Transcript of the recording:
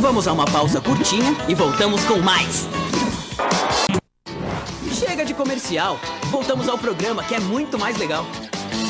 Vamos a uma pausa curtinha e voltamos com mais. Chega de comercial. Voltamos ao programa que é muito mais legal.